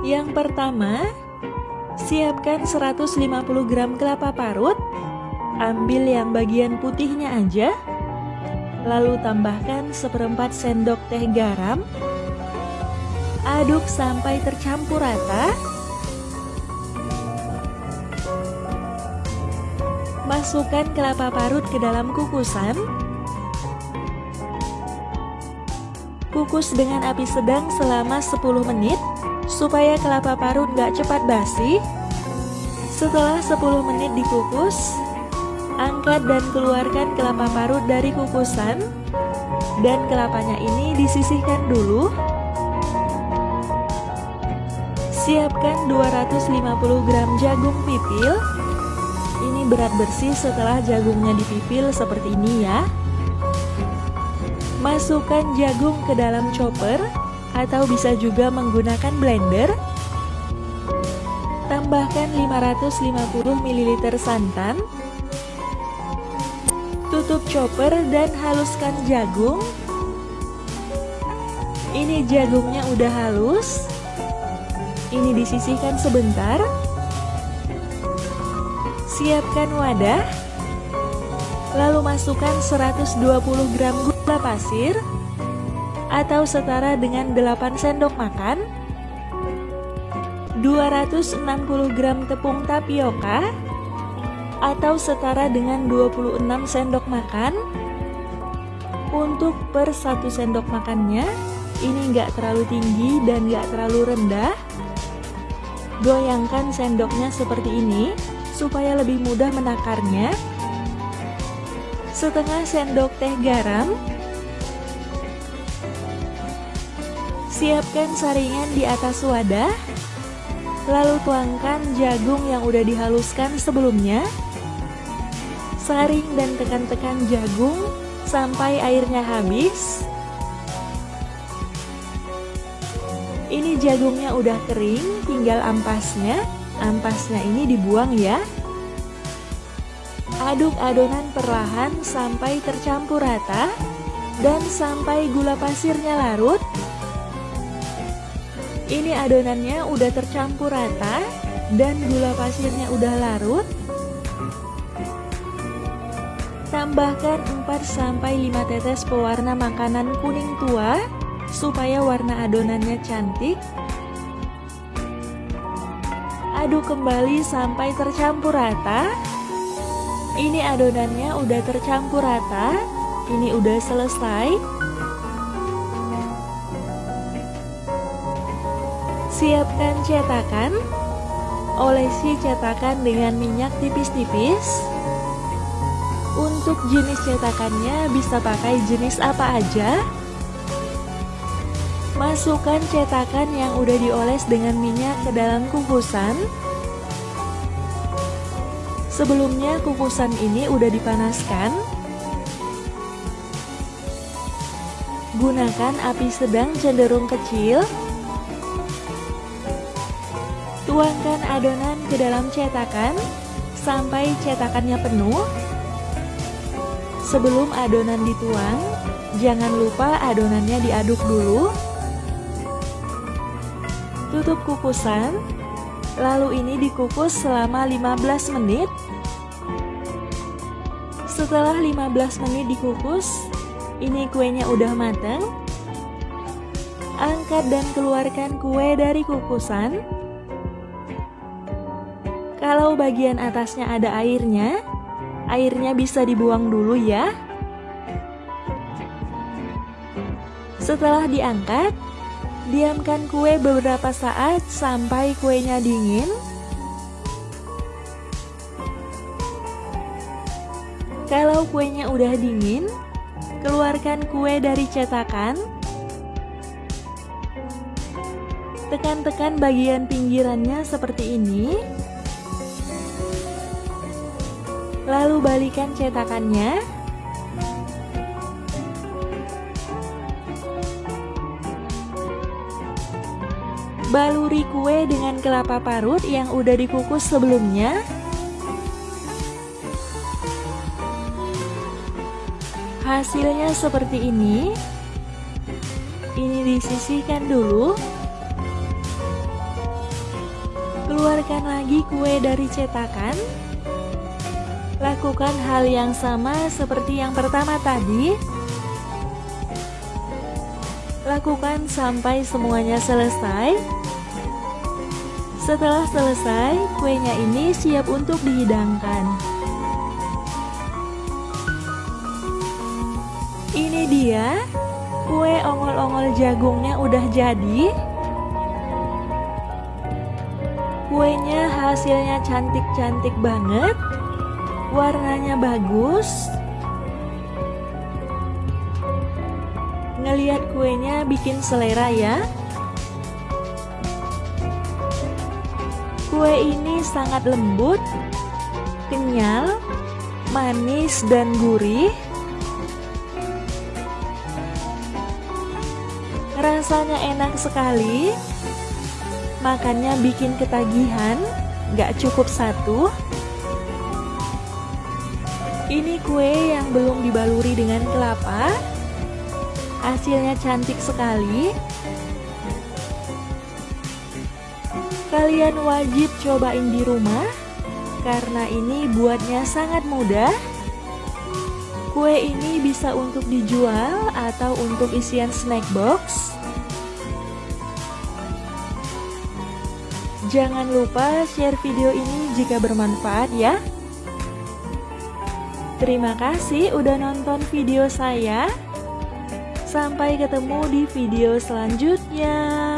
Yang pertama, siapkan 150 gram kelapa parut. Ambil yang bagian putihnya aja. Lalu tambahkan seperempat sendok teh garam. Aduk sampai tercampur rata. Masukkan kelapa parut ke dalam kukusan. Kukus dengan api sedang selama 10 menit supaya kelapa parut gak cepat basi. Setelah 10 menit dikukus, angkat dan keluarkan kelapa parut dari kukusan dan kelapanya ini disisihkan dulu. Siapkan 250 gram jagung pipil. Ini berat bersih setelah jagungnya dipipil seperti ini ya. Masukkan jagung ke dalam chopper atau bisa juga menggunakan blender. Tambahkan 550 ml santan. Tutup chopper dan haluskan jagung. Ini jagungnya udah halus. Ini disisihkan sebentar. Siapkan wadah. Lalu masukkan 120 gram gula pasir atau setara dengan 8 sendok makan 260 gram tepung tapioka atau setara dengan 26 sendok makan. Untuk per 1 sendok makannya ini enggak terlalu tinggi dan enggak terlalu rendah. Goyangkan sendoknya seperti ini supaya lebih mudah menakarnya. Setengah sendok teh garam Siapkan saringan di atas wadah. Lalu tuangkan jagung yang udah dihaluskan sebelumnya. Saring dan tekan-tekan jagung sampai airnya habis. Ini jagungnya udah kering, tinggal ampasnya. Ampasnya ini dibuang ya. Aduk adonan perlahan sampai tercampur rata dan sampai gula pasirnya larut. Ini adonannya udah tercampur rata dan gula pasirnya udah larut. Tambahkan 4-5 tetes pewarna makanan kuning tua supaya warna adonannya cantik. Aduk kembali sampai tercampur rata. Ini adonannya udah tercampur rata. Ini udah selesai. Siapkan cetakan. Olesi cetakan dengan minyak tipis-tipis. Untuk jenis cetakannya bisa pakai jenis apa aja. Masukkan cetakan yang udah dioles dengan minyak ke dalam kukusan. Sebelumnya kukusan ini udah dipanaskan. Gunakan api sedang cenderung kecil. Tuangkan adonan ke dalam cetakan sampai cetakannya penuh. Sebelum adonan dituang, jangan lupa adonannya diaduk dulu. Tutup kukusan, lalu ini dikukus selama 15 menit setelah 15 menit dikukus, ini kuenya udah matang. Angkat dan keluarkan kue dari kukusan. Kalau bagian atasnya ada airnya, airnya bisa dibuang dulu ya. Setelah diangkat, diamkan kue beberapa saat sampai kuenya dingin. Kalau kuenya udah dingin, keluarkan kue dari cetakan. Tekan-tekan bagian pinggirannya seperti ini. Lalu balikan cetakannya. Baluri kue dengan kelapa parut yang udah dikukus sebelumnya. Hasilnya seperti ini. Ini disisihkan dulu. Keluarkan lagi kue dari cetakan. Lakukan hal yang sama seperti yang pertama tadi. Lakukan sampai semuanya selesai. Setelah selesai, kuenya ini siap untuk dihidangkan. Ini dia, kue ongol-ongol jagungnya udah jadi. Kuenya hasilnya cantik-cantik banget Warnanya bagus. Ngeliat kuenya bikin selera ya. Kue ini sangat lembut Kenyal Manis dan gurih. Rasanya enak sekali. Makannya bikin ketagihan, gak cukup satu. Ini kue yang belum dibaluri dengan kelapa, hasilnya cantik sekali. Kalian wajib cobain di rumah, karena ini buatnya sangat mudah. Kue ini bisa untuk dijual atau untuk isian snack box. Jangan lupa share video ini jika bermanfaat ya. Terima kasih udah nonton video saya. Sampai ketemu di video selanjutnya.